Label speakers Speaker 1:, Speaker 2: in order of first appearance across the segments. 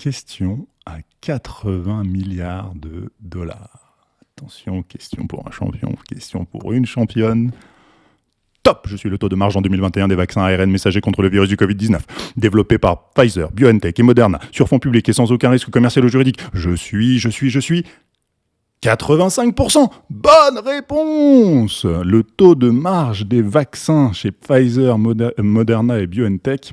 Speaker 1: question à 80 milliards de dollars. Attention, question pour un champion, question pour une championne. Top Je suis le taux de marge en 2021 des vaccins ARN messagers contre le virus du Covid-19, développés par Pfizer, BioNTech et Moderna, sur fond public et sans aucun risque commercial ou juridique. Je suis, je suis, je suis 85% Bonne réponse Le taux de marge des vaccins chez Pfizer, Moderna et BioNTech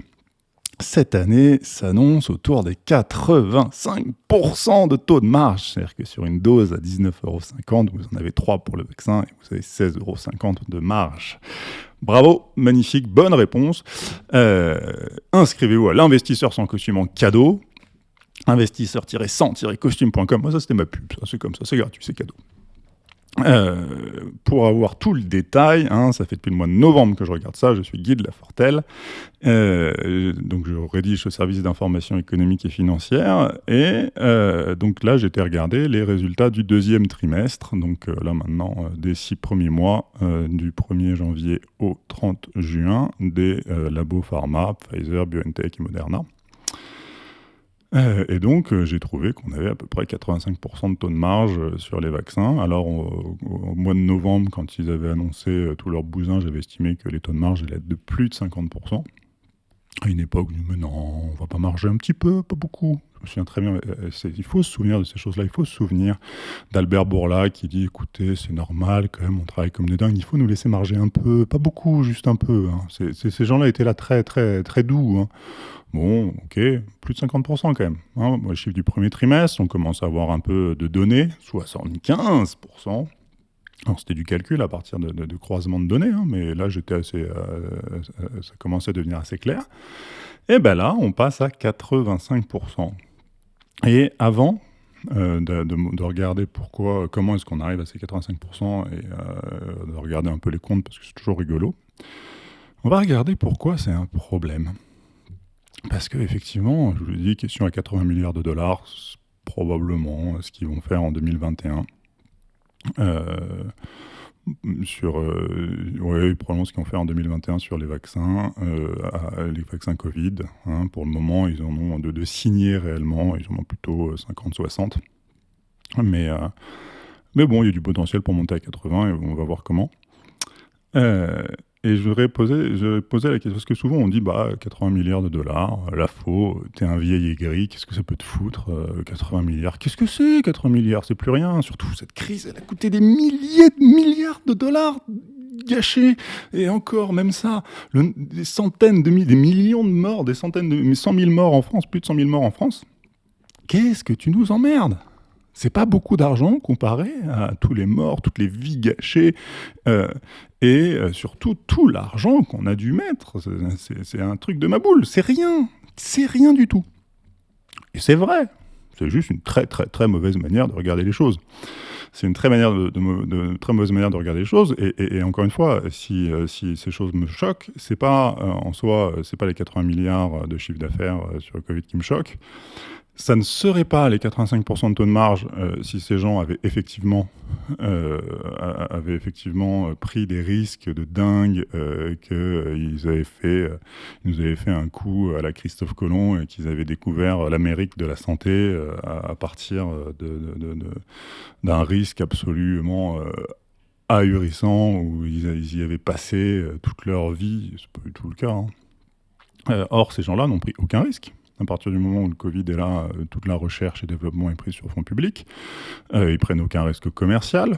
Speaker 1: cette année s'annonce autour des 85% de taux de marge. C'est-à-dire que sur une dose à 19,50€, vous en avez 3 pour le vaccin et vous avez 16,50€ de marge. Bravo, magnifique, bonne réponse. Euh, inscrivez-vous à l'investisseur sans costume en cadeau. Investisseur-100-costume.com. Moi, ça, c'était ma pub. c'est comme ça, c'est gratuit, c'est cadeau. Euh, pour avoir tout le détail, hein, ça fait depuis le mois de novembre que je regarde ça, je suis Guy de la Fortelle, euh, donc je rédige le service d'information économique et financière, et euh, donc là j'ai été regarder les résultats du deuxième trimestre, donc là maintenant des six premiers mois, du 1er janvier au 30 juin, des labos pharma, Pfizer, BioNTech et Moderna. Euh, et donc, euh, j'ai trouvé qu'on avait à peu près 85% de taux de marge euh, sur les vaccins. Alors, au, mois de novembre, quand ils avaient annoncé tous leurs bousins, j'avais estimé que les taux de marge allaient être de plus de 50%. À une époque, je me mais non, on va pas marger un petit peu, pas beaucoup. Je me souviens très bien, il faut se souvenir de ces choses-là, il faut se souvenir d'Albert Bourla qui dit, écoutez, c'est normal quand même, on travaille comme des dingues, il faut nous laisser marger un peu, pas beaucoup, juste un peu. Hein. ces gens-là étaient là très, très, très doux. Hein. Bon, ok, plus de 50% quand même. Hein. Moi, chiffre du premier trimestre, on commence à avoir un peu de données, 75%. Alors, c'était du calcul à partir de, de, croisement de données, hein, mais là, j'étais assez, euh, euh, ça commençait à devenir assez clair. Et ben là, on passe à 85%. Et avant euh, de, regarder pourquoi, comment est-ce qu'on arrive à ces 85% et de regarder un peu les comptes, parce que c'est toujours rigolo, on va regarder pourquoi c'est un problème. Parce qu'effectivement, je vous l'ai dit, question à 80 milliards de dollars, probablement ce qu'ils vont faire en 2021. Euh, sur, euh, oui, probablement ce qu'ils vont faire en 2021 sur les vaccins, euh, les vaccins Covid. Hein. pour le moment, ils en ont de, de signer réellement, ils en ont plutôt 50-60. Mais, mais bon, il y a du potentiel pour monter à 80 et on va voir comment. Et je voudrais poser, je poser la question, parce que souvent on dit, bah, 80 milliards de dollars, la faux, t'es un vieil aigri, qu'est-ce que ça peut te foutre, 80 euh, milliards? Qu'est-ce que c'est, 80 milliards? C'est plus rien, surtout cette crise, elle a coûté des milliers de milliards de dollars gâchés. Et encore, même ça, des centaines de des millions de morts, des centaines de, 100 000 morts en France, plus de 100 000 morts en France. Qu'est-ce que tu nous emmerdes? C'est pas beaucoup d'argent comparé à tous les morts, toutes les vies gâchées, euh, et euh, surtout tout l'argent qu'on a dû mettre. C'est un truc de ma boule, c'est rien, c'est rien du tout. Et c'est vrai, c'est juste une très très très mauvaise manière de regarder les choses. C'est une très, mauvaise manière de regarder les choses. Et, encore une fois, si, euh, si, ces choses me choquent, c'est pas en soi, c'est pas les 80 milliards de chiffre d'affaires sur le Covid qui me choquent ça ne serait pas les 85% de taux de marge euh, si ces gens avaient effectivement, euh, avaient effectivement euh, pris des risques de dingue, qu'ils avaient fait, nous avaient fait un coup à la Christophe Colomb et qu'ils avaient découvert l'Amérique de la santé à, partir d'un risque absolument ahurissant où ils, y avaient passé toute leur vie. C'est pas du tout le cas. Hein. or, ces gens-là n'ont pris aucun risque. À partir du moment où le Covid est là, euh, toute la recherche et développement est prise sur fonds publics. Euh, ils prennent aucun risque commercial,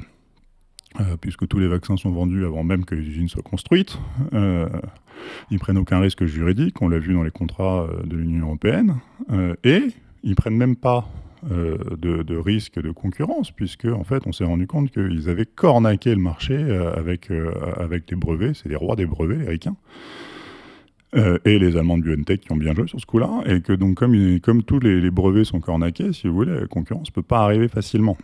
Speaker 1: euh, puisque tous les vaccins sont vendus avant même que les usines soient construites. Euh, ils prennent aucun risque juridique, on l'a vu dans les contrats de l'Union européenne. et ils prennent même pas de, risque de concurrence, puisque en fait, on s'est rendu compte qu'ils avaient cornaqué le marché avec, avec les brevets, c'est les rois des brevets, les ricains. Euh, et les Allemands de BioNTech qui ont bien joué sur ce coup-là, et que donc comme, comme tous les, brevets sont cornaqués, si vous voulez, la concurrence ne peut pas arriver facilement.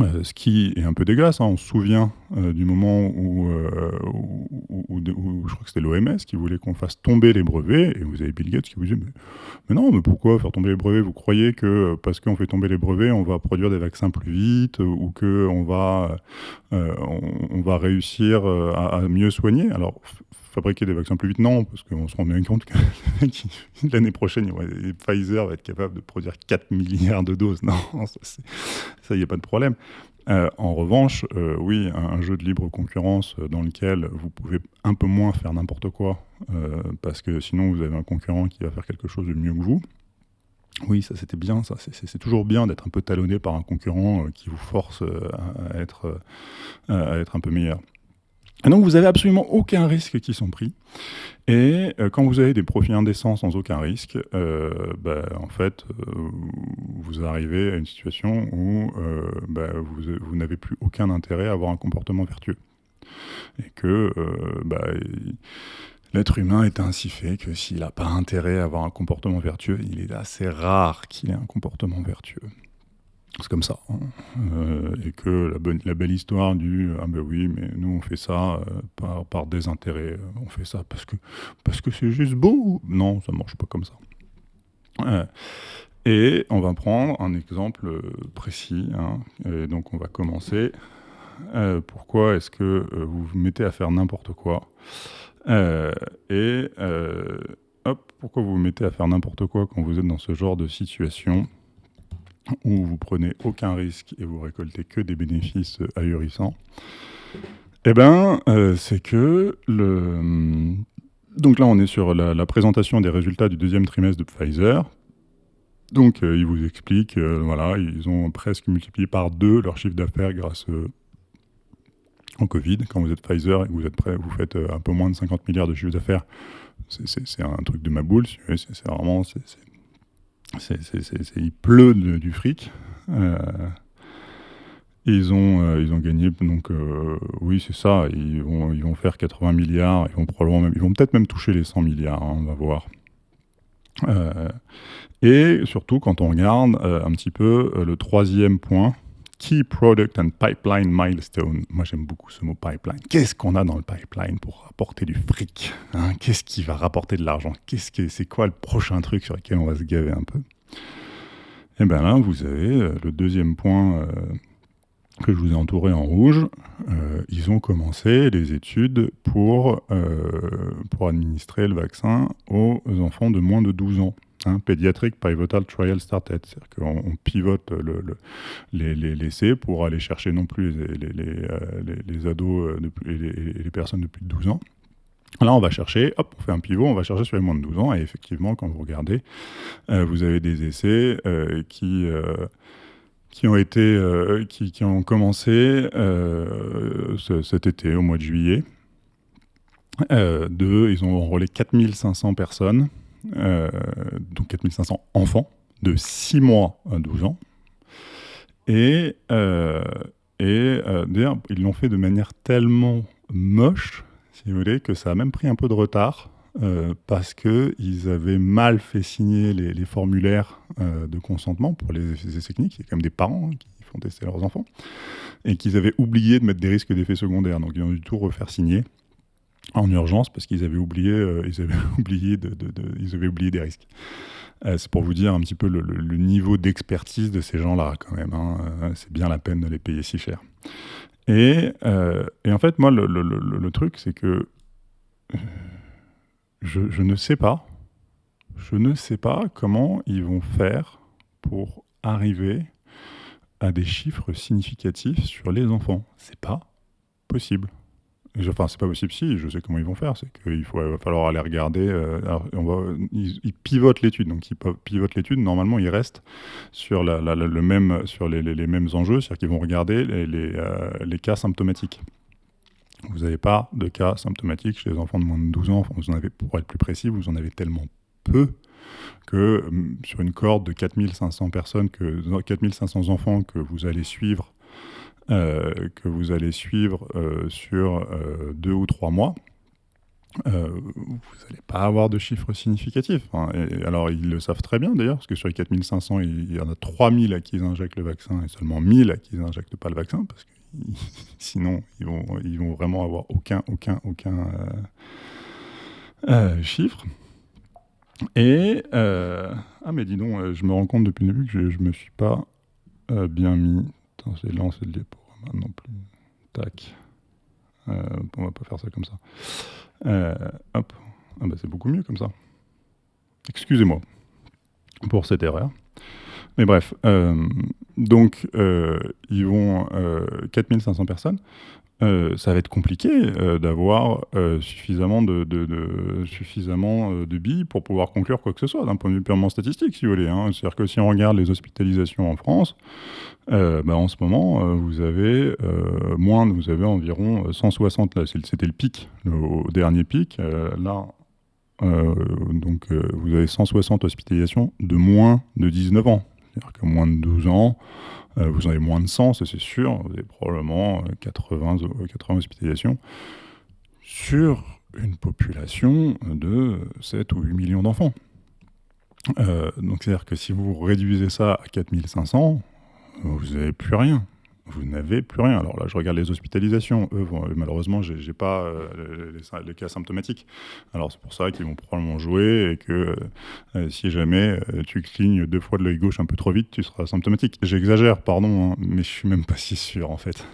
Speaker 1: Euh, ce qui est un peu dégueulasse, hein. on se souvient euh, du moment où, je crois que c'était l'OMS qui voulait qu'on fasse tomber les brevets, et vous avez Bill Gates qui vous dit mais, mais non, mais pourquoi faire tomber les brevets? Vous croyez que parce qu'on fait tomber les brevets, on va produire des vaccins plus vite, ou qu'on va, on, va réussir à, à mieux soigner? Alors fabriquer des vaccins plus vite Non, parce qu'on se rend bien compte que l'année prochaine, Pfizer va être capable de produire 4 milliards de doses. Non, ça, il n'y a pas de problème. Euh, en revanche, euh, oui, un, jeu de libre concurrence euh, dans lequel vous pouvez un peu moins faire n'importe quoi, parce que sinon vous avez un concurrent qui va faire quelque chose de mieux que vous. Oui, ça c'était bien, ça. C'est toujours bien d'être un peu talonné par un concurrent qui vous force à, être, à être un peu meilleur. Donc vous avez absolument aucun risque qui sont pris. Et euh, quand vous avez des profits indécents sans aucun risque, euh, bah, en fait, euh, vous arrivez à une situation où bah, vous, n'avez plus aucun intérêt à avoir un comportement vertueux. Et que bah, l'être humain est ainsi fait que s'il n'a pas intérêt à avoir un comportement vertueux, il est assez rare qu'il ait un comportement vertueux. C'est comme ça. Hein. Euh, et que la, belle histoire du Ah ben oui, mais nous on fait ça euh, par, par, désintérêt. Euh, on fait ça parce que parce que c'est juste beau. Non, ça marche pas comme ça. et on va prendre un exemple précis. Hein. Et donc on va commencer. pourquoi est-ce que vous vous mettez à faire n'importe quoi? Et hop, pourquoi vous vous mettez à faire n'importe quoi quand vous êtes dans ce genre de situation? Où vous prenez aucun risque et vous récoltez que des bénéfices ahurissants, eh bien, euh, c'est que le... Donc là, on est sur la, présentation des résultats du deuxième trimestre de Pfizer. Donc, euh, il vous explique, euh, voilà, ils ont presque multiplié par deux leur chiffre d'affaires grâce au Covid. Quand vous êtes Pfizer et que vous êtes prêt, vous faites un peu moins de 50 milliards de chiffre d'affaires. C'est un truc de ma boule. C'est vraiment, il pleut du fric. Euh, ils ont, euh, ils ont gagné, donc euh, oui, c'est ça. Ils vont, faire 80 milliards. Ils vont probablement ils vont peut-être même toucher les 100 milliards. Hein, on va voir. et surtout, quand on regarde un petit peu le troisième point, Key Product and Pipeline Milestone. Moi, j'aime beaucoup ce mot pipeline. Qu'est-ce qu'on a dans le pipeline pour rapporter du fric hein? Qu'est-ce qui va rapporter de l'argent? Qu'est-ce que c'est quoi le prochain truc sur lequel on va se gaver un peu? Et eh bien là, vous avez euh, le deuxième point euh, que je vous ai entouré en rouge. Euh, ils ont commencé les études pour, pour administrer le vaccin aux enfants de moins de 12 ans. Hein, Pediatric Pivotal Trial Started. C'est-à-dire qu'on pivote le, les, pour aller chercher non plus les, les euh, ados euh, et les, personnes de plus de 12 ans. Là, on va chercher, hop, on fait un pivot, on va chercher sur les moins de 12 ans. Et effectivement, quand vous regardez, euh, vous avez des essais qui, qui ont été, qui, ont commencé cet été, au mois de juillet. de, ils ont enrôlé 4500 personnes euh, donc 4500 enfants de 6 mois à 12 ans. Et, euh, et euh, d'ailleurs, ils l'ont fait de manière tellement moche, si vous voulez, que ça a même pris un peu de retard. parce qu'ils avaient mal fait signer les, formulaires de consentement pour les essais cliniques. Il y a quand même des parents hein, qui font tester leurs enfants. Et qu'ils avaient oublié de mettre des risques d'effets secondaires. Donc ils ont dû tout refaire signer en urgence parce qu'ils avaient oublié, euh, ils avaient oublié, ils avaient oublié des risques. Euh, c'est pour vous dire un petit peu le, niveau d'expertise de ces gens-là quand même. Hein. Euh, c'est bien la peine de les payer si cher. Et, et en fait, moi, le, truc, c'est que je, je, ne sais pas, je ne sais pas comment ils vont faire pour arriver à des chiffres significatifs sur les enfants. C'est pas possible. Enfin, c'est pas possible si, je sais comment ils vont faire. C'est qu'il va falloir aller regarder. Euh, ils, pivotent l'étude. Donc, ils pivotent l'étude. Normalement, ils restent sur, le même, sur les, mêmes enjeux. C'est-à-dire qu'ils vont regarder les, euh, cas symptomatiques. Vous n'avez pas de cas symptomatiques chez les enfants de moins de 12 ans. Pour être plus précis, vous en avez tellement peu que hum, sur une corde de 4500 personnes, que 4500 enfants que vous allez suivre que vous allez suivre euh, sur euh, deux ou trois mois, vous n'allez pas avoir de chiffres significatifs. Hein. Alors, ils le savent très bien d'ailleurs, parce que sur les 4500, il, y en a 3000 à qui ils injectent le vaccin et seulement 1000 à qui ils n'injectent pas le vaccin, parce que sinon, ils vont, vraiment avoir aucun, aucun, aucun chiffre. Et, ah mais dis donc, je me rends compte depuis le début que je ne me suis pas bien mis Attends, j'ai lancé le non plus. Tac. Euh, on va pas faire ça comme ça. Euh, hop. Ah bah, c'est beaucoup mieux comme ça. Excusez-moi pour cette erreur. Mais bref, euh, donc ils vont 4500 personnes. Euh, ça va être compliqué euh, d'avoir euh, suffisamment, de, billes pour pouvoir conclure quoi que ce soit d'un point de vue purement statistique, si vous voulez. Hein. C'est-à-dire que si on regarde les hospitalisations en France, bah, en ce moment, vous avez moins, vous avez environ 160, là c'était le pic, le, dernier pic, là, donc vous avez 160 hospitalisations de moins de 19 ans. C'est-à-dire que moins de 12 ans, vous en avez moins de 100, ça c'est sûr. Vous avez probablement 80, euh, 80 euh, hospitalisations sur une population de 7 ou 8 millions d'enfants. donc c'est-à-dire que si vous réduisez ça à 4500, vous n'avez plus rien vous n'avez plus rien. Alors là, je regarde les hospitalisations. Malheureusement, je n'ai pas euh, les, cas symptomatiques. Alors c'est pour ça qu'ils vont probablement jouer et que euh, si jamais euh, tu clignes deux fois de l'œil gauche un peu trop vite, tu seras symptomatique. J'exagère, pardon, hein, mais je suis même pas si sûr en fait.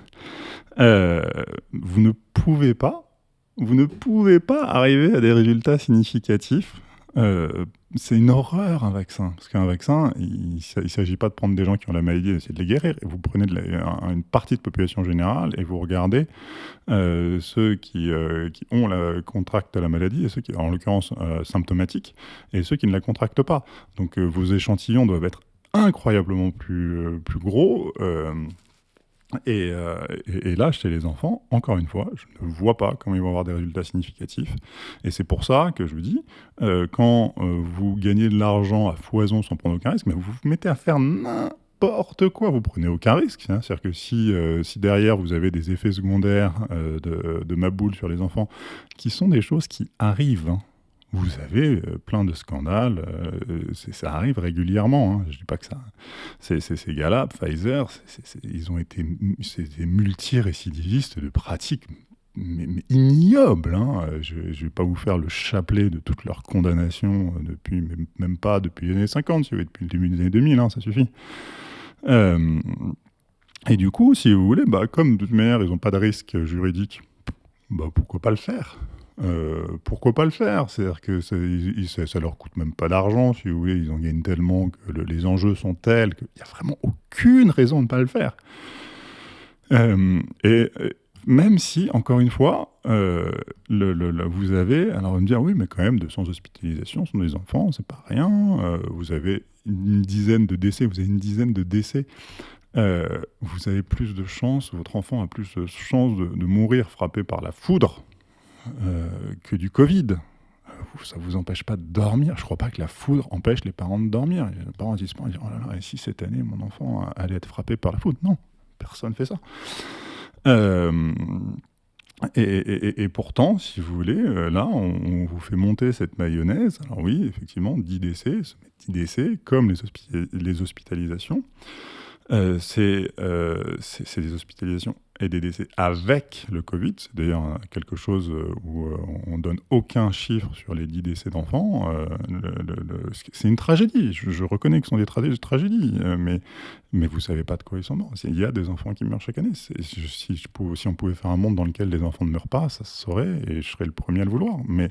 Speaker 1: vous ne pouvez pas, vous ne pouvez pas arriver à des résultats significatifs euh, c'est une horreur un vaccin. Parce qu'un vaccin, il ne s'agit pas de prendre des gens qui ont la maladie et d'essayer de les guérir. Vous prenez une partie de population générale et vous regardez euh, ceux qui, euh, qui, ont la, contractent la maladie et ceux qui, en l'occurrence, symptomatiques, et ceux qui ne la contractent pas. Donc vos échantillons doivent être incroyablement plus, plus gros. Euh, et, là, chez les enfants, encore une fois, je ne vois pas comment ils vont avoir des résultats significatifs. Et c'est pour ça que je vous dis, euh, quand euh, vous gagnez de l'argent à foison sans prendre aucun risque, mais vous vous mettez à faire n'importe quoi, vous prenez aucun risque. Hein. C'est-à-dire que si, si derrière vous avez des effets secondaires de, de ma boule sur les enfants, qui sont des choses qui arrivent, hein, vous avez euh, plein de scandales. Euh, ça arrive régulièrement. Hein. Je ne dis pas que ça. C'est ces Pfizer, ils ont été des multirécidivistes de pratiques ignobles. Hein. Je ne vais pas vous faire le chapelet de toutes leurs condamnations euh, depuis, même pas depuis les années 50, depuis le début des années 2000, hein, ça suffit. et du coup, si vous voulez, bah, comme de toute manière, ils n'ont pas de risque juridique, bah, pourquoi pas le faire? Euh, pourquoi pas le faire? C'est-à-dire que ça, leur coûte même pas d'argent, si vous voulez, ils en gagnent tellement que les enjeux sont tels qu'il n'y a vraiment aucune raison de ne pas le faire. Euh, et même si, encore une fois, euh, vous avez, alors on va me dire, oui, mais quand même, 200 hospitalisations sont des enfants, c'est pas rien, vous avez une dizaine de décès, vous avez une dizaine de décès vous avez plus de chances, votre enfant a plus de chances de mourir frappé par la foudre euh, que du Covid. Euh, ça ne vous empêche pas de dormir. Je ne crois pas que la foudre empêche les parents de dormir. Les parents disent pas, oh là là, et si cette année mon enfant allait être frappé par la foudre? Non, personne ne fait ça. Euh, et, pourtant, si vous voulez, là, on, vous fait monter cette mayonnaise. Alors oui, effectivement, 10 décès, 10 décès, comme les hospitalisations, c'est des hospitalisations et des décès avec le Covid. C'est d'ailleurs quelque chose euh, où euh, on donne aucun chiffre sur les 10 décès d'enfants. Euh, c'est une tragédie. Je, reconnais que ce sont des tragédies, mais, mais vous ne savez pas de quoi ils sont morts. Il y a des enfants qui meurent chaque année. Si, on pouvait faire un monde dans lequel les enfants ne meurent pas, ça se saurait et je serais le premier à le vouloir. Mais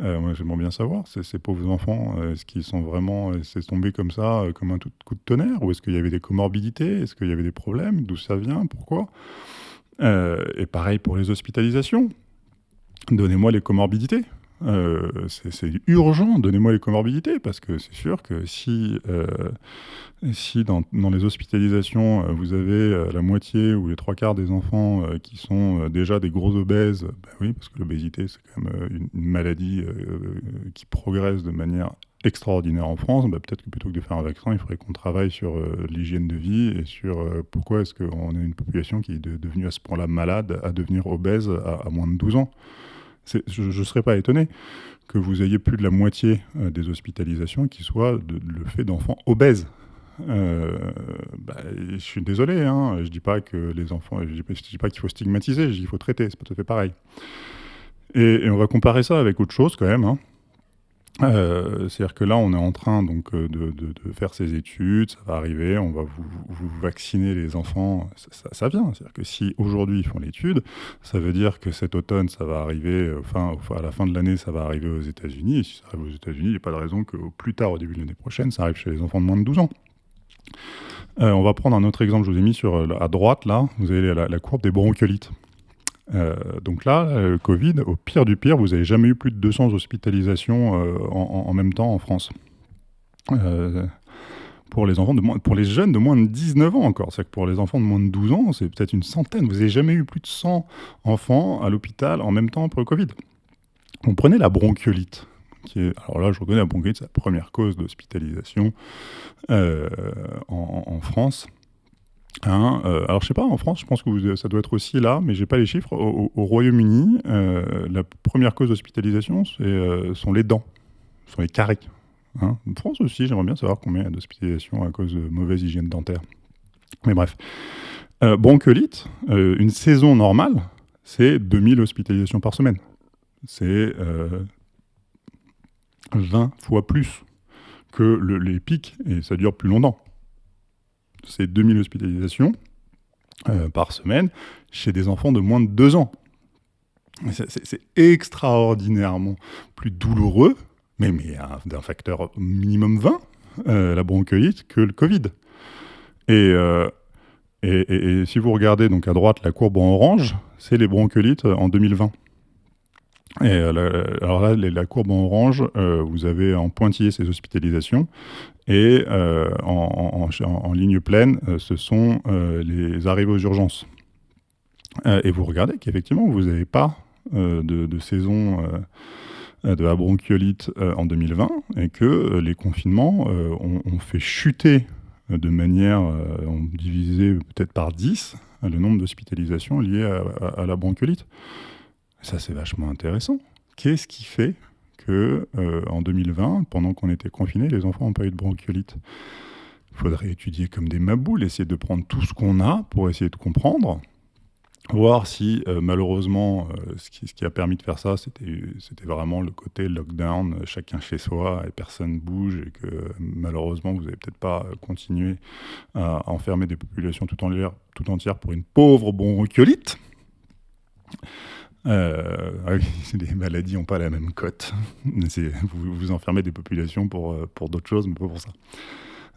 Speaker 1: moi, j'aimerais bien savoir, ces pauvres enfants, est-ce qu'ils sont vraiment, c'est tombé comme ça, comme un coup de tonnerre? Ou est-ce qu'il y avait des comorbidités? Est-ce qu'il y avait des problèmes? D'où ça vient? Pourquoi? Euh, et pareil pour les hospitalisations. Donnez-moi les comorbidités. Euh, c'est urgent, donnez-moi les comorbidités, parce que c'est sûr que si, euh, si dans, les hospitalisations, vous avez la moitié ou les trois quarts des enfants qui sont déjà des gros obèses, ben oui, parce que l'obésité, c'est quand même une maladie qui progresse de manière extraordinaire en France, bah, peut-être que plutôt que de faire un vaccin, il faudrait qu'on travaille sur euh, l'hygiène de vie et sur euh, pourquoi est-ce qu'on a une population qui est devenue à ce point-là malade, à devenir obèse à, moins de 12 ans? Je ne serais pas étonné que vous ayez plus de la moitié euh, des hospitalisations qui soient le fait d'enfants obèses. Bah, je suis désolé, hein, je ne dis pas que les enfants, je dis, dis pas qu'il faut stigmatiser, je dis qu'il faut traiter, c'est pas tout à fait pareil. Et, on va comparer ça avec autre chose quand même. Hein. Euh, c'est-à-dire que là, on est en train donc euh, de, faire ces études, ça va arriver, on va vous, vacciner les enfants, ça, vient. C'est-à-dire que si aujourd'hui ils font l'étude, ça veut dire que cet automne, ça va arriver, enfin, à la fin de l'année, ça va arriver aux États-Unis. Et si ça arrive aux États-Unis, il n'y a pas de raison qu'au plus tard, au début de l'année prochaine, ça arrive chez les enfants de moins de 12 ans. Euh, on va prendre un autre exemple, je vous ai mis sur, à droite, là, vous avez la, la courbe des bronchiolites. Euh, donc là, le Covid, au pire du pire, vous n'avez jamais eu plus de 200 hospitalisations euh, en, même temps en France. Euh, pour les, enfants de pour les jeunes de moins de 19 ans encore. C'est que pour les enfants de moins de 12 ans, c'est peut-être une centaine. Vous n'avez jamais eu plus de 100 enfants à l'hôpital en même temps pour le Covid. On prenait la bronchiolite. Qui est, alors là, je reconnais la bronchiolite, c'est la première cause d'hospitalisation en, France. Hein, euh, alors je sais pas, en France, je pense que ça doit être aussi là, mais j'ai pas les chiffres. Au, Royaume-Uni, euh, la première cause d'hospitalisation, euh, sont les dents, sont les caries. Hein. En France aussi, j'aimerais bien savoir combien d'hospitalisations à cause de mauvaise hygiène dentaire. Mais bref. bronchiolite, une saison normale, c'est 2000 hospitalisations par semaine. C'est 20 fois plus que les pics, et ça dure plus longtemps c'est 2000 hospitalisations euh, par semaine chez des enfants de moins de 2 ans. C'est extraordinairement plus douloureux, mais, mais d'un facteur minimum 20, euh, la bronchiolite, que le Covid. Euh, et, et, si vous regardez donc à droite la courbe en orange, c'est les bronchiolites en 2020. Et euh, alors là, la courbe en orange, euh, vous avez en pointillé ces hospitalisations, et euh, en, ligne pleine, ce sont les arrivées aux urgences. et vous regardez qu'effectivement, vous n'avez pas de, saison de la bronchiolite en 2020, et que les confinements ont, fait chuter de manière, ont divisé peut-être par 10 le nombre d'hospitalisations liées à la bronchiolite. Ça, c'est vachement intéressant. Qu'est-ce qui fait que euh, en 2020, pendant qu'on était confinés, les enfants n'ont pas eu de bronchiolite? Il faudrait étudier comme des maboules, essayer de prendre tout ce qu'on a pour essayer de comprendre, voir si euh, malheureusement euh, ce, qui, a permis de faire ça, c'était vraiment le côté lockdown, chacun chez soi et personne bouge, et que malheureusement vous n'avez peut-être pas continué à enfermer des populations tout, tout entières pour une pauvre bronchiolite. Euh, ah les maladies n'ont pas la même cote. Vous, vous enfermez des populations pour, euh, pour d'autres choses, mais pas pour ça.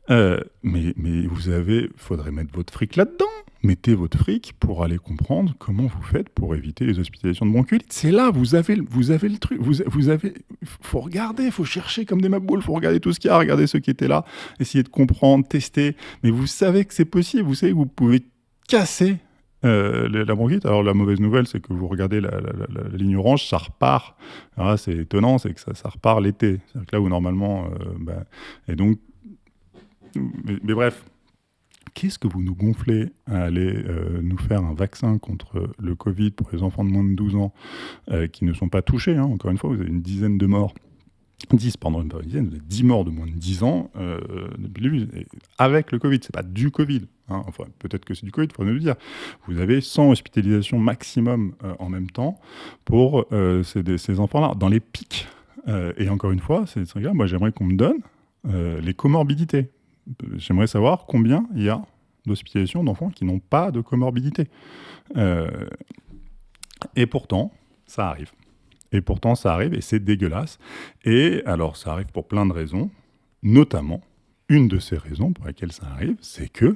Speaker 1: Euh, mais, mais vous avez, faudrait mettre votre fric là-dedans. Mettez votre fric pour aller comprendre comment vous faites pour éviter les hospitalisations de bronchiolite. C'est là, vous avez, vous avez le truc. Vous, vous avez, faut regarder, faut chercher comme des maboules, faut regarder tout ce qu'il y a, regarder ceux qui étaient là, essayer de comprendre, tester. Mais vous savez que c'est possible. Vous savez que vous pouvez casser euh, la bronchite, alors la mauvaise nouvelle, c'est que vous regardez la, ligne orange, ça repart. c'est étonnant, c'est que ça, repart l'été. Là où normalement. Euh, bah, et donc. Mais, bref, qu'est-ce que vous nous gonflez à aller euh, nous faire un vaccin contre le Covid pour les enfants de moins de 12 ans qui ne sont pas touchés hein. Encore une fois, vous avez une dizaine de morts? 10, pardon, une dizaine, 10 morts de moins de 10 ans euh, avec le Covid. C'est pas du Covid. Hein. Peut-être que c'est du Covid, il faudrait le dire. Vous avez 100 hospitalisations maximum euh, en même temps pour euh, ces, enfants-là, dans les pics. et encore une fois, c'est moi j'aimerais qu'on me donne les comorbidités. J'aimerais savoir combien il y a d'hospitalisations d'enfants qui n'ont pas de comorbidité. et pourtant, ça arrive. Et pourtant, ça arrive et c'est dégueulasse. Et alors, ça arrive pour plein de raisons, notamment, une de ces raisons pour lesquelles ça arrive, c'est que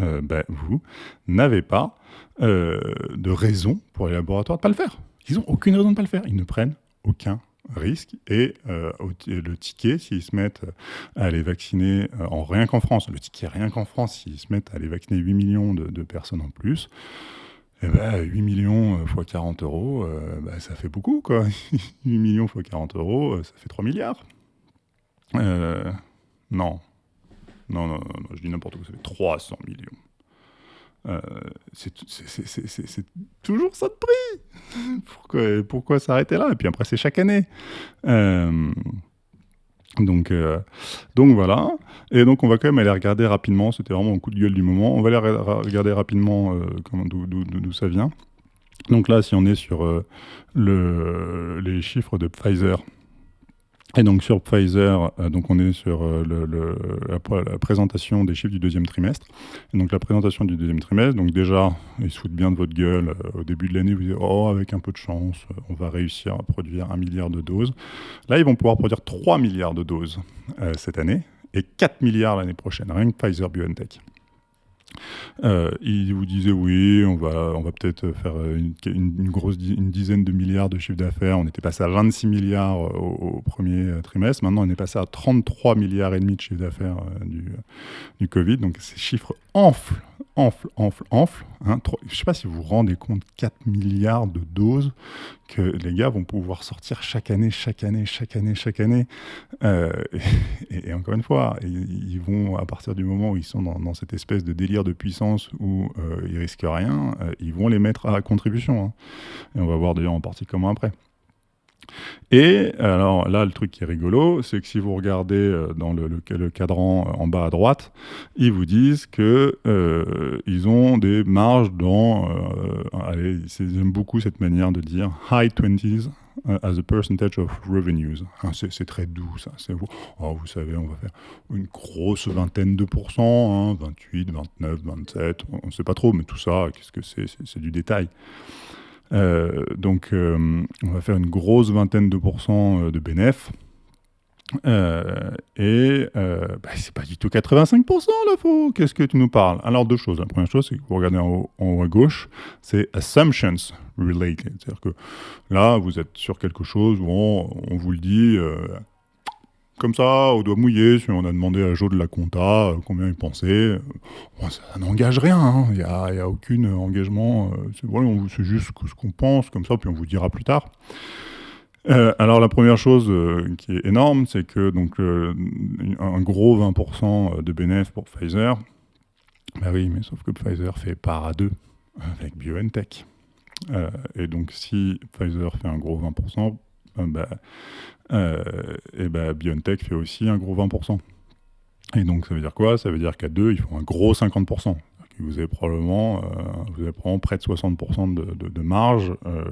Speaker 1: euh, ben, vous n'avez pas euh, de raison pour les laboratoires de ne pas le faire. Ils n'ont aucune raison de ne pas le faire. Ils ne prennent aucun risque. Et euh, le ticket, s'ils se mettent à les vacciner en rien qu'en France, le ticket rien qu'en France, s'ils se mettent à les vacciner 8 millions de personnes en plus, eh ben, 8 millions x 40 euros, euh, bah, ça fait beaucoup, quoi. 8 millions x 40 euros, euh, ça fait 3 milliards. Euh, non. Non, non, non, je dis n'importe quoi, ça fait 300 millions. c'est toujours ça de prix. Pourquoi, pourquoi s'arrêter là? Et puis après, c'est chaque année. Donc, euh, donc voilà. Et donc on va quand même aller regarder rapidement. C'était vraiment un coup de gueule du moment. On va aller regarder rapidement euh, d'où ça vient. Donc là, si on est sur euh, le, les chiffres de Pfizer, Et donc sur Pfizer, euh, donc on est sur euh, la, présentation des chiffres du deuxième trimestre. Et donc la présentation du deuxième trimestre, donc déjà, ils se foutent bien de votre gueule. Euh, au début de l'année, vous dites, oh, avec un peu de chance, on va réussir à produire un milliard de doses. Là, ils vont pouvoir produire 3 milliards de doses cette année et 4 milliards l'année prochaine, rien que Pfizer BioNTech. Euh, il vous disait oui, on va, on va peut-être faire une, grosse une dizaine de milliards de chiffre d'affaires. On était passé à 26 milliards euh, au, premier euh, trimestre. Maintenant, on est passé à 33 milliards et demi de chiffre d'affaires du, du Covid. Donc ces chiffres enflent enfle, enfle, enfle. Hein, je ne sais pas si vous vous rendez compte, 4 milliards de doses que les gars vont pouvoir sortir chaque année, chaque année, chaque année, chaque année. Euh, et, encore une fois, ils vont, à partir du moment où ils sont dans, cette espèce de délire de puissance où euh, ils risquent rien, euh, ils vont les mettre à contribution. Hein. Et on va voir d'ailleurs en partie comment après. Et alors là, le truc qui est rigolo, c'est que si vous regardez euh, dans le, cadran euh, en bas à droite, ils vous disent que euh, ils ont des marges dans. allez, j'aime beaucoup cette manière de dire high 20s as a percentage of revenues. Hein, c'est très doux, ça. Vous, oh, vous savez, on va faire une grosse vingtaine de pourcents, 28, 29, 27, on ne sait pas trop, mais tout ça, qu'est-ce que c'est C'est du détail. Euh, donc, euh, on va faire une grosse vingtaine de pourcents euh, de bénéf. et bah, c'est pas du tout 85% là, faux. Qu'est-ce que tu nous parles? Alors, deux choses. La première chose, c'est que vous regardez en haut, à gauche, c'est assumptions related. C'est-à-dire que là, vous êtes sur quelque chose où on vous le dit comme ça, au doigt mouillé, si on a demandé à Joe de la compta euh, combien il pensait, euh, ça n'engage rien, hein. il n'y a, aucun engagement, euh, c'est juste ce qu'on pense, comme ça, puis on vous dira plus tard. alors la première chose qui est énorme, c'est que donc un gros 20% de bénéfices pour Pfizer. Bah oui, mais sauf que Pfizer fait part à deux avec BioNTech. et donc si Pfizer fait un gros 20%, bah, et ben BioNTech fait aussi un gros 20%. Et donc ça veut dire quoi? Ça veut dire qu'à deux, ils font un gros 50%. Vous avez probablement, euh, vous avez probablement près de 60% de, marge euh,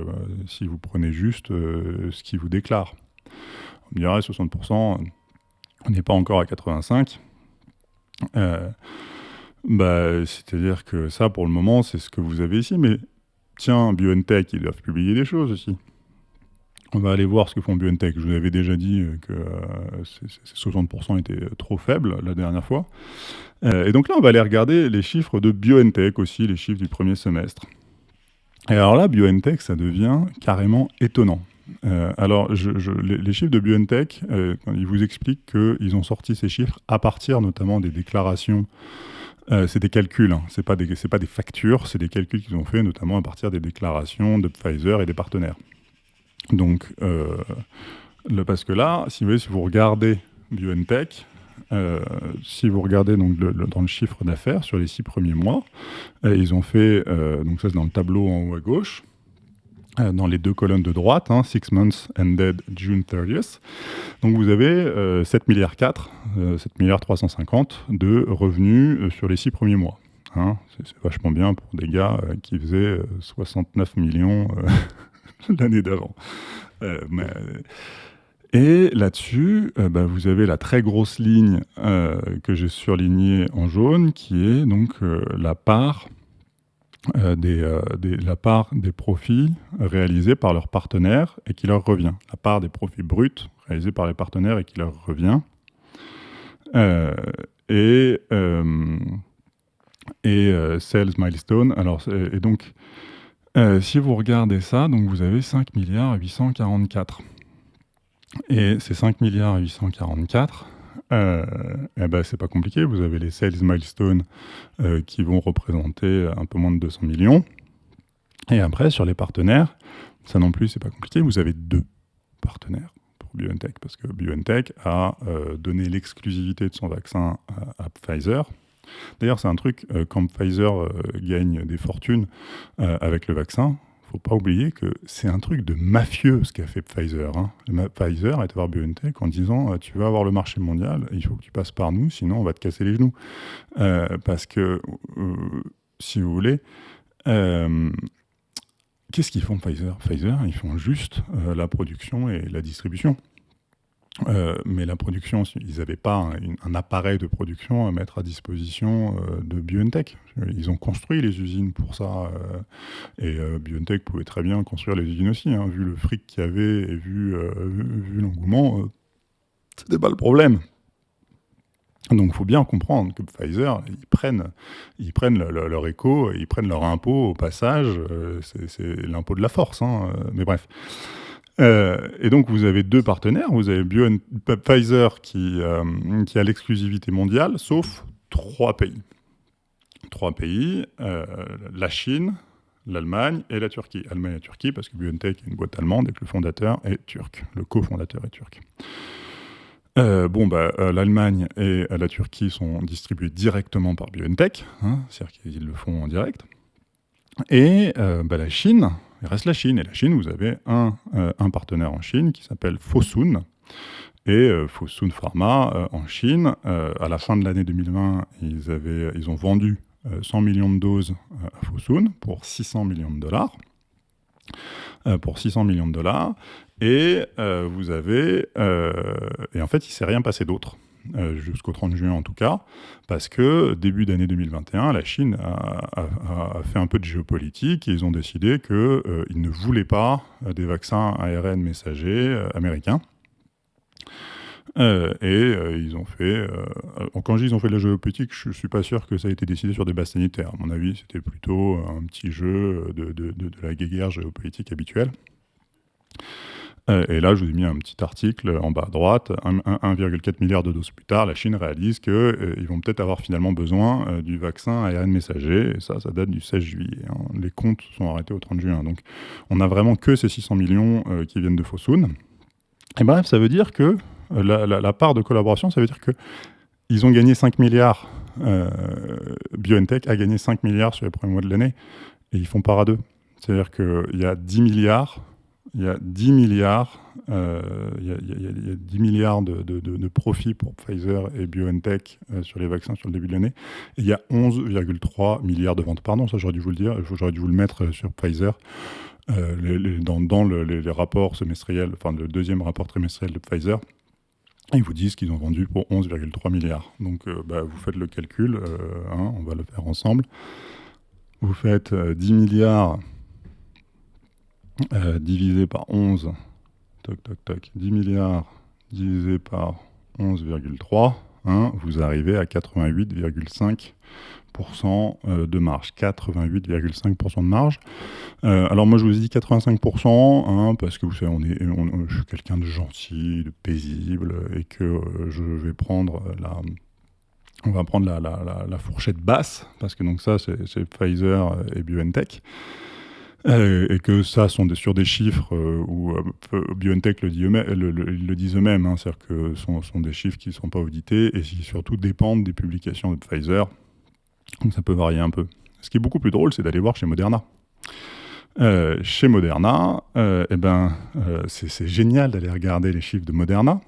Speaker 1: si vous prenez juste ce qu'ils vous déclarent. On me dirait 60%, on n'est pas encore à 85%. Bah, C'est-à-dire que ça, pour le moment, c'est ce que vous avez ici. Mais tiens, BioNTech, ils doivent publier des choses aussi. On va aller voir ce que font BioNTech. Je vous avais déjà dit euh, que euh, ces 60% étaient trop faibles la dernière fois. Euh, et donc là, on va aller regarder les chiffres de BioNTech aussi, les chiffres du premier semestre. Et alors là, BioNTech, ça devient carrément étonnant. alors, les, chiffres de BioNTech, ils vous expliquent qu'ils ont sorti ces chiffres à partir notamment des déclarations c'est des calculs, hein. ce n'est pas, pas, des factures, c'est des calculs qu'ils ont fait notamment à partir des déclarations de Pfizer et des partenaires. Donc, euh, le, parce que là, si vous, regardez BioNTech, euh, si vous regardez donc dans le chiffre d'affaires sur les six premiers mois, euh, ils ont fait, donc ça c'est dans le tableau en haut à gauche, dans les deux colonnes de droite, hein, Six months ended June 30th. Donc vous avez 7 milliards 4, 7 milliards 350 de revenus sur les six premiers mois. Hein. c'est vachement bien pour des gars qui faisaient 69 millions l'année d'avant. Euh, et là-dessus, euh, bah, vous avez la très grosse ligne euh, que j'ai surlignée en jaune, qui est donc la part des, la part des profits réalisés par leurs partenaires et qui leur revient. La part des profits bruts réalisés par les partenaires et qui leur revient. et et sales milestone. Alors, et donc, euh, si vous regardez ça, donc vous avez 5 milliards 844. Et ces 5 milliards 844, euh, eh ben, c'est pas compliqué. Vous avez les sales milestones euh, qui vont représenter un peu moins de 200 millions. Et après, sur les partenaires, ça non plus, c'est pas compliqué. Vous avez deux partenaires pour BioNTech, parce que BioNTech a euh, donné l'exclusivité de son vaccin à Pfizer, D'ailleurs, c'est un truc, euh, quand Pfizer euh, gagne des fortunes euh, avec le vaccin, faut pas oublier que c'est un truc de mafieux ce qu'a fait Pfizer. Hein. Pfizer est voir BioNTech en disant tu vas avoir le marché mondial, il faut que tu passes par nous, sinon on va te casser les genoux. parce que, si vous voulez, qu'est-ce qu'ils font Pfizer? Pfizer, ils font juste la production et la distribution. Euh, mais la production, ils n'avaient pas un, appareil de production à mettre à disposition euh, de BioNTech. Ils ont construit les usines pour ça. Euh, et BioNTech pouvait très bien construire les usines aussi. Hein. vu le fric qu'il y avait et vu, vu l'engouement, c'était pas le problème. Donc il faut bien comprendre que Pfizer, ils prennent, ils prennent leur écho, ils prennent leur impôt au passage. c'est l'impôt de la force. Hein. mais bref. Euh, et donc, vous avez deux partenaires. Vous avez Bio Pfizer qui, euh, qui a l'exclusivité mondiale, sauf trois pays. Trois pays, euh, la Chine, l'Allemagne et la Turquie. Allemagne et Turquie, parce que BioNTech est une boîte allemande et que le fondateur est turc. Le cofondateur est turc. bon, bah, l'Allemagne et la Turquie sont distribués directement par BioNTech, hein, c'est-à-dire qu'ils le font en direct. Et bah, la Chine, il reste la Chine. Et la Chine, vous avez un, euh, partenaire en Chine qui s'appelle Fosun. Et euh, Fosun Pharma euh, en Chine, à la fin de l'année 2020, ils, avaient, ils ont vendu 100 millions de doses à Fosun pour 600 millions de dollars. pour 600 millions de dollars. Et vous avez. et en fait, il ne s'est rien passé d'autre. Euh, jusqu'au 30 juin en tout cas, parce que début d'année 2021, la Chine a, fait un peu de géopolitique et ils ont décidé qu'ils euh, ne voulaient pas euh, des vaccins ARN messagers américains. et ils ont fait. quand je dis ils ont fait de la géopolitique, je ne suis pas sûr que ça a été décidé sur des bases sanitaires. À mon avis, c'était plutôt un petit jeu de, de, de la guerre géopolitique habituelle. Euh, et là, je vous ai mis un petit article en bas à droite. 1,4 milliard de doses plus tard, la Chine réalise qu'ils euh, vont peut-être avoir finalement besoin euh, du vaccin ARN messager. Et ça, ça date du 16 juillet. Hein. Les comptes sont arrêtés au 30 juin. Donc, on n'a vraiment que ces 600 millions qui viennent de Fosun. Et bref, ça veut dire que la, part de collaboration, ça veut dire que ils ont gagné 5 milliards. BioNTech a gagné 5 milliards sur les premiers mois de l'année. Et ils font part à deux. C'est-à-dire qu'il y a 10 milliards il y a 10 milliards, euh, il, y a, 10 milliards de, profits pour Pfizer et BioNTech euh, sur les vaccins sur le début de l'année. Et il y a 11,3 milliards de ventes. Pardon, ça j'aurais dû vous le dire, j'aurais dû vous le mettre euh, sur Pfizer. dans, dans les, rapports semestriels, enfin le deuxième rapport trimestriel de Pfizer, ils vous disent qu'ils ont vendu pour 11,3 milliards. Donc bah, vous faites le calcul, hein, on va le faire ensemble. Vous faites 10 milliards euh, divisé par 11, toc, toc, toc, 10 milliards divisé par 11,3, hein, vous arrivez à 88,5% euh, de marge. 88,5% de marge. Euh, alors moi je vous dit 85% hein, parce que vous savez, je suis quelqu'un de gentil, de paisible et que je vais prendre la... On va prendre la, fourchette basse, parce que donc ça, c'est Pfizer et BioNTech. Euh, et que ça sont des, sur des chiffres euh, où euh, BioNTech le, dit eux le, le, disent eux-mêmes, hein, c'est-à-dire que ce sont, sont, des chiffres qui ne sont pas audités et qui surtout dépendent des publications de Pfizer. Donc ça peut varier un peu. Ce qui est beaucoup plus drôle, c'est d'aller voir chez Moderna. chez Moderna, eh ben, c'est génial d'aller regarder les chiffres de Moderna,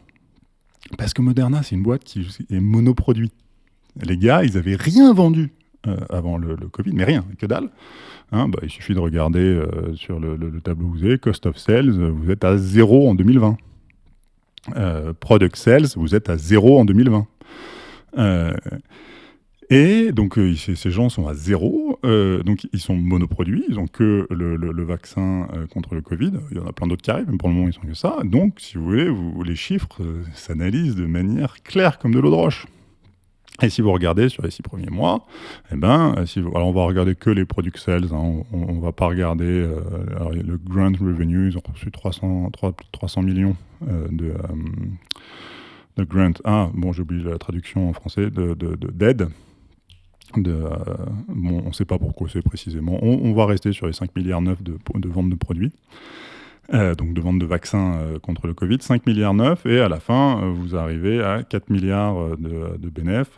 Speaker 1: parce que Moderna, c'est une boîte qui est monoproduit. Les gars, ils n'avaient rien vendu avant le, Covid, mais rien, que dalle. Hein, bah, il suffit de regarder euh, sur le, tableau vous avez, Cost of Sales, vous êtes à zéro en 2020. Euh, product Sales, vous êtes à zéro en 2020. Euh, et donc ces gens sont à zéro, donc ils sont monoproduits, ils n'ont que le, vaccin contre le Covid. Il y en a plein d'autres qui arrivent, mais pour le moment ils sont que ça. Donc si vous voulez, les chiffres s'analysent de manière claire comme de l'eau de roche. Et si vous regardez sur les six premiers mois, eh ben, si alors on va regarder que les product sales, hein, on, ne va pas regarder euh, le grant revenue, ils ont reçu 300, 300 millions euh, de, euh, grant. Ah, bon, j'ai oublié la traduction en français, d'aide. De, de, de, bon, on ne sait pas pourquoi c'est précisément. On, va rester sur les 5 milliards 9 de, de ventes de produits. donc de vente de vaccins contre le Covid, 5 milliards 9, et à la fin, vous arrivez à 4 milliards de, de bénéfices,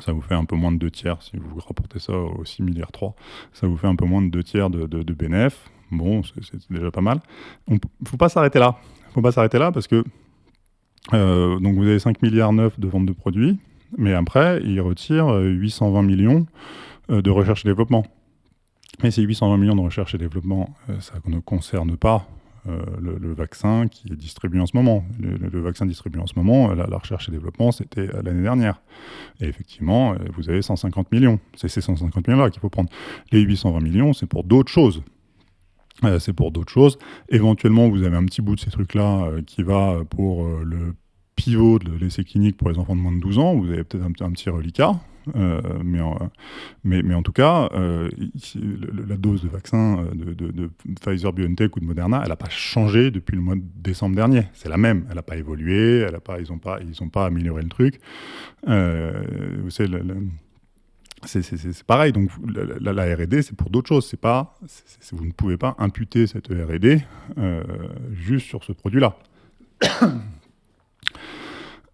Speaker 1: ça vous fait un peu moins de 2 tiers, si vous rapportez ça aux 6 milliards 3, ça vous fait un peu moins de 2 tiers de, de. Bon, c'est déjà pas mal. Il ne faut pas s'arrêter là. Il faut pas s'arrêter là parce que euh, donc vous avez 5 milliards 9 de vente de produits, mais après, ils retirent 820 millions euh, de recherche et développement. Mais ces 820 millions de recherche et développement, euh, ça ne concerne pas le, vaccin qui est distribué en ce moment. Le, vaccin distribué en ce moment, la, recherche et développement, c'était l'année dernière. Et effectivement, vous avez 150 millions. C'est ces 150 millions-là qu'il faut prendre. Les 820 millions, c'est pour d'autres choses. c'est pour d'autres choses. Éventuellement, vous avez un petit bout de ces trucs-là qui va pour le pivot de l'essai clinique pour les enfants de moins de 12 ans, vous avez peut-être un, petit reliquat, euh, mais, en, tout cas, euh, la dose de vaccin euh, de, Pfizer, BioNTech ou de Moderna, elle n'a pas changé depuis le mois de décembre dernier. C'est la même. Elle n'a pas évolué. Elle a pas, ils n'ont pas, pas amélioré le truc. vous savez, c'est pareil. Donc la, la R&D, c'est pour d'autres choses. C'est pas, vous ne pouvez pas imputer cette R&D juste sur ce produit-là.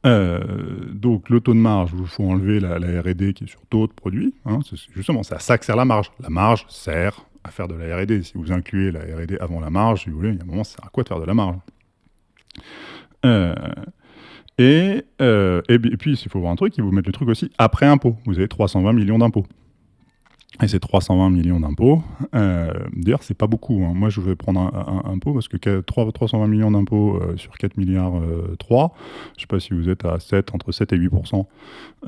Speaker 1: Euh, donc le taux de marge, il faut enlever la, R&D qui est sur d'autres produits. Hein, justement, à ça que sert la marge. La marge sert à faire de la R&D. Si vous incluez la R&D avant la marge, vous voulez, il y a un moment, ça sert à quoi de faire de la marge? Euh, et, euh, et, puis, il faut voir un truc, ils vous mettent le truc aussi après impôt. Vous avez 320 millions d'impôts. Et c'est 320 millions d'impôts. Euh, D'ailleurs, c'est pas beaucoup. Hein. Moi, je vais prendre un, impôt parce que 3, 320 millions d'impôts euh, sur 4 milliards 3, euh, je sais pas si vous êtes à 7, entre 7 et 8%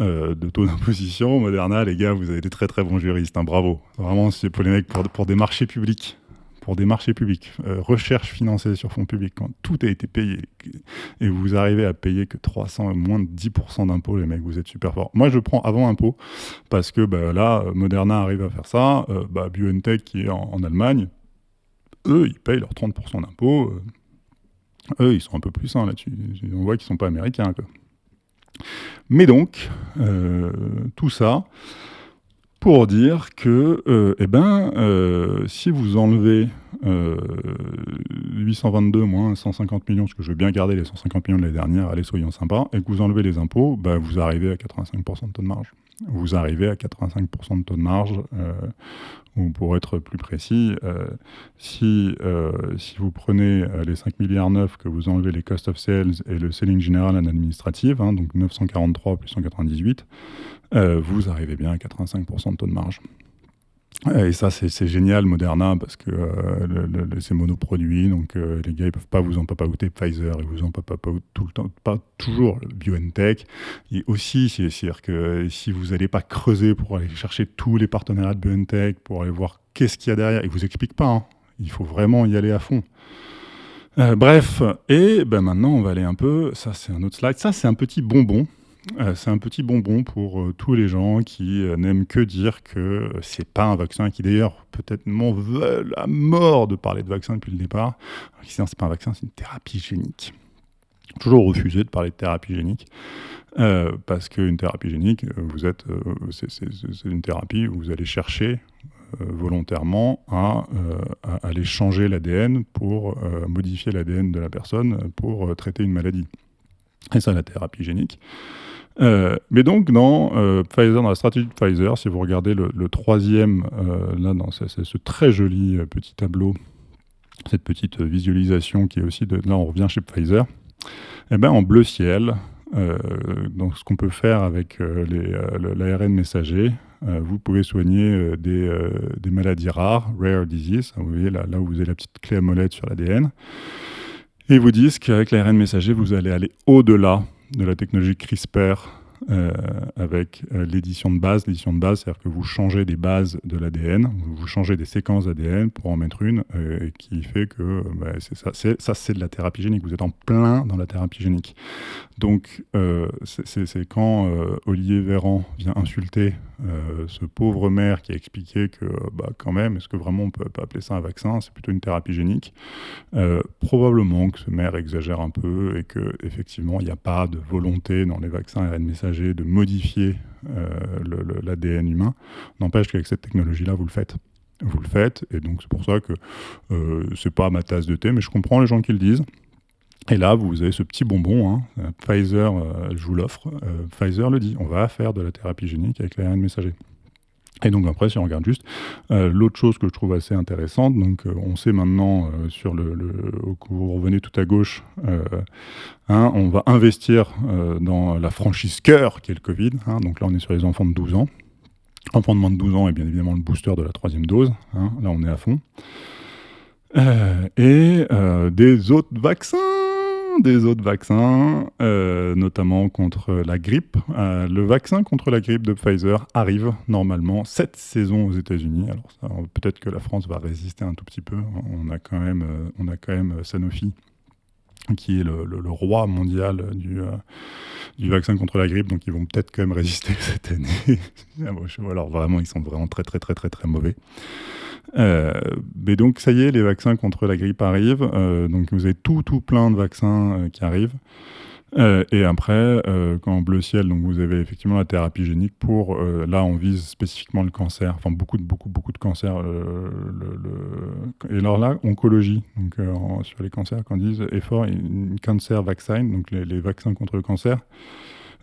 Speaker 1: euh, de taux d'imposition. Moderna, les gars, vous avez des très très bons juristes. Hein. bravo. Vraiment, c'est pour les mecs pour des marchés publics pour des marchés publics, euh, recherche financée sur fonds publics, quand tout a été payé et vous arrivez à payer que 300, moins de 10% d'impôts, les mecs, vous êtes super forts. Moi, je prends avant impôt parce que bah, là, Moderna arrive à faire ça, euh, bah, BioNTech qui est en, Allemagne, eux, ils payent leurs 30% d'impôts. Euh, eux, ils sont un peu plus sains là-dessus. On voit qu'ils ne sont pas américains. Mais donc, tout ça, pour dire que, euh, eh ben, euh, si vous enlevez 822 euh, moins 150 millions, parce que je veux bien garder les 150 millions de l'année dernière, allez, soyons sympas, et que vous enlevez les impôts, bah, vous arrivez à 85% de taux de marge. Vous arrivez à 85% de taux de marge, ou pour être plus précis, si, si vous prenez les 5 milliards 9 que vous enlevez les cost of sales et le selling général en administrative, hein, donc 943 plus 198, euh, vous arrivez bien à 85% de taux de marge. Euh, et ça, c'est génial, Moderna, parce que euh, c'est monoproduit, donc les gars, ils peuvent pas vous en papaouter Pfizer, ils vous en papaoutent tout le temps, pas toujours le BioNTech. Et aussi, c'est-à-dire que si vous n'allez pas creuser pour aller chercher tous les partenariats de BioNTech, pour aller voir qu'est-ce qu'il y a derrière, ils vous expliquent pas, hein. il faut vraiment y aller à fond. bref, et ben maintenant, on va aller un peu, ça c'est un autre slide, ça c'est un petit bonbon, euh, c'est un petit bonbon pour euh, tous les gens qui euh, n'aiment que dire que c'est pas un vaccin, qui d'ailleurs peut-être m'en veulent à mort de parler de vaccin depuis le départ. C'est pas un vaccin, c'est une thérapie génique. Toujours refusé de parler de thérapie génique. parce qu'une thérapie génique, vous êtes, c'est une thérapie où vous allez chercher volontairement à, à, aller changer l'ADN pour modifier l'ADN de la personne pour traiter une maladie. Et ça, la thérapie génique. Euh, mais donc, dans euh, Pfizer, dans la stratégie de Pfizer, si vous regardez le, troisième, euh, là, dans ce, très joli petit tableau, cette petite visualisation qui est aussi. Là, on revient chez Pfizer. Eh ben, en bleu ciel, donc ce qu'on peut faire avec l'ARN messager, vous pouvez soigner des, maladies rares, rare disease. Vous voyez là, là où vous avez la petite clé à molette sur l'ADN. Et ils vous disent qu'avec l'ARN messager, vous allez aller au-delà de la technologie CRISPR euh, avec euh, l'édition de base. L'édition de base, c'est-à-dire que vous changez des bases de l'ADN, vous changez des séquences d'ADN pour en mettre une, euh, qui fait que bah, ça c'est de la thérapie génique. Vous êtes en plein dans la thérapie génique. Donc, c'est quand Olivier Véran vient insulter ce pauvre maire qui a expliqué que, bah, quand même, est-ce que vraiment on peut pas appeler ça un vaccin? C'est plutôt une thérapie génique. probablement que ce maire exagère un peu et que effectivement, il n'y a pas de volonté dans les vaccins ARN messager de modifier euh, l'ADN humain. N'empêche qu'avec cette technologie-là, vous le faites. Vous le faites, et donc c'est pour ça que euh, c'est pas ma tasse de thé, mais je comprends les gens qui le disent. Et là, vous avez ce petit bonbon, hein. Pfizer, euh, je vous l'offre, Pfizer le dit, on va faire de la thérapie génique avec l'ARN messager. Et donc après, si on regarde juste, euh, l'autre chose que je trouve assez intéressante, donc euh, on sait maintenant euh, sur le, vous revenez tout à gauche, hein, on va investir dans la franchise cœur qui est le Covid. Hein. donc là, on est sur les enfants de 12 ans. Enfants de moins de 12 ans et bien évidemment le booster de la troisième dose. Hein. là, on est à fond. et des autres vaccins des autres vaccins, euh, notamment contre la grippe. Euh, le vaccin contre la grippe de Pfizer arrive normalement cette saison aux États-Unis. Alors peut-être que la France va résister un tout petit peu. On a quand même, euh, on a quand même Sanofi qui est le, roi mondial du, du vaccin contre la grippe, donc ils vont peut-être quand même résister cette année. Alors vraiment, ils sont vraiment très très très très très mauvais. Euh, mais donc, ça y est, les vaccins contre la grippe arrivent. Euh, donc, vous avez tout, tout plein de vaccins euh, qui arrivent. Et après, quand bleu ciel, donc vous avez effectivement la thérapie génique pour, là on vise spécifiquement le cancer, enfin beaucoup beaucoup, beaucoup de cancers. Et alors là, oncologie, donc sur les cancers, quand ils disent effort, cancer vaccine, donc les, les vaccins contre le cancer,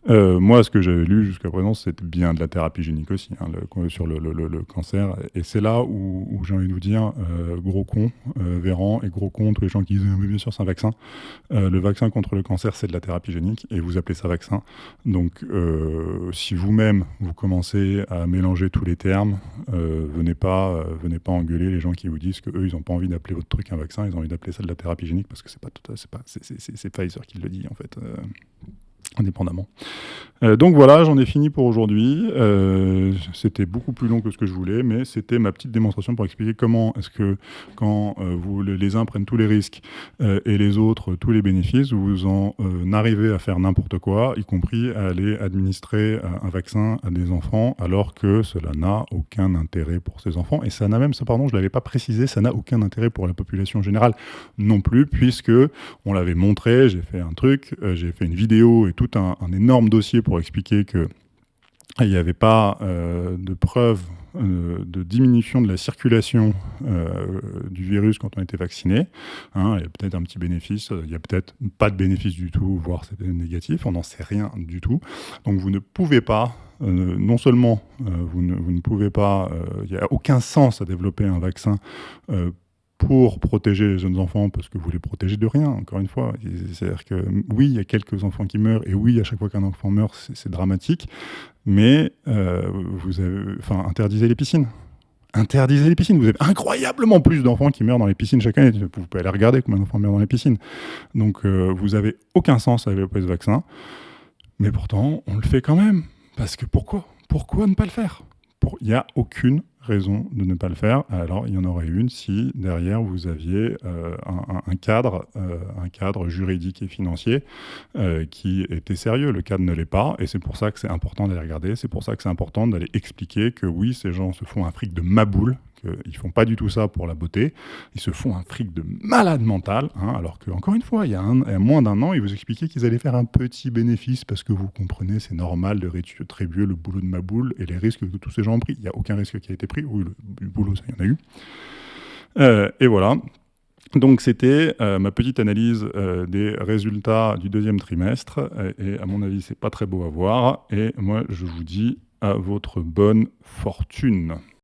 Speaker 1: euh, moi, ce que j'avais lu jusqu'à présent, c'était bien de la thérapie génique aussi, hein, sur le, cancer. Et c'est là où, j'ai envie de vous dire, euh, gros con, euh, Véran, et gros con, tous les gens qui disent mais bien sûr c'est un vaccin. le vaccin contre le cancer, c'est de la thérapie génique, et vous appelez ça vaccin. Donc, si vous-même, vous commencez à mélanger tous les termes, venez, pas, venez pas engueuler les gens qui vous disent qu'eux, ils n'ont pas envie d'appeler votre truc un vaccin, ils ont envie d'appeler ça de la thérapie génique, parce que c'est pas, Pfizer qui le dit, en fait indépendamment. Euh, donc voilà, j'en ai fini pour aujourd'hui. Euh, c'était beaucoup plus long que ce que je voulais, mais c'était ma petite démonstration pour expliquer comment est-ce que quand euh, vous, les uns prennent tous les risques et les autres tous les bénéfices, vous en arrivez à faire n'importe quoi, y compris à aller administrer un vaccin à des enfants, alors que cela n'a aucun intérêt pour ces enfants. Et ça n'a même, pardon, je ne l'avais pas précisé, ça n'a aucun intérêt pour la population générale non plus, puisque on l'avait montré, j'ai fait un truc, j'ai fait une vidéo et tout un, énorme dossier pour expliquer que il n'y avait pas euh, de preuve euh, de diminution de la circulation euh, du virus quand on était vacciné. Hein. il y a peut-être un petit bénéfice, il n'y a peut-être pas de bénéfice du tout, voire c'est négatif, on n'en sait rien du tout. Donc vous ne pouvez pas, non seulement vous ne, pouvez pas, il n'y a aucun sens à développer un vaccin pour protéger les jeunes enfants, parce que vous les protégez de rien, encore une fois. C'est-à-dire que oui, il y a quelques enfants qui meurent, et oui, à chaque fois qu'un enfant meurt, c'est dramatique, mais euh, vous avez, enfin, interdisez les piscines. Interdisez les piscines. Vous avez incroyablement plus d'enfants qui meurent dans les piscines chaque année. Vous pouvez aller regarder combien d'enfants meurent dans les piscines. Donc, euh, vous avez aucun sens développer ce vaccin, mais pourtant, on le fait quand même. Parce que pourquoi? Pourquoi ne pas le faire? Il n'y a aucune raison de ne pas le faire. Alors, il y en aurait une si derrière vous aviez euh, un, cadre, euh, un cadre juridique et financier euh, qui était sérieux. Le cadre ne l'est pas, et c'est pour ça que c'est important d'aller regarder. C'est pour ça que c'est important d'aller expliquer que oui, ces gens se font un fric de maboule, qu'ils font pas du tout ça pour la beauté. Ils se font un fric de malade mental, hein, alors que encore une fois, il y a, moins d'un an, ils vous expliquaient qu'ils allaient faire un petit bénéfice parce que vous comprenez, c'est normal de rétribuer le boulot de Maboule et les risques que tous ces gens ont pris. Il n'y a aucun risque qui a été pris. Oui, le, boulot, ça, il y en a eu. Euh, et voilà. Donc c'était euh, ma petite analyse euh, des résultats du deuxième trimestre. Et, à mon avis, c'est pas très beau à voir. Et moi, je vous dis à votre bonne fortune.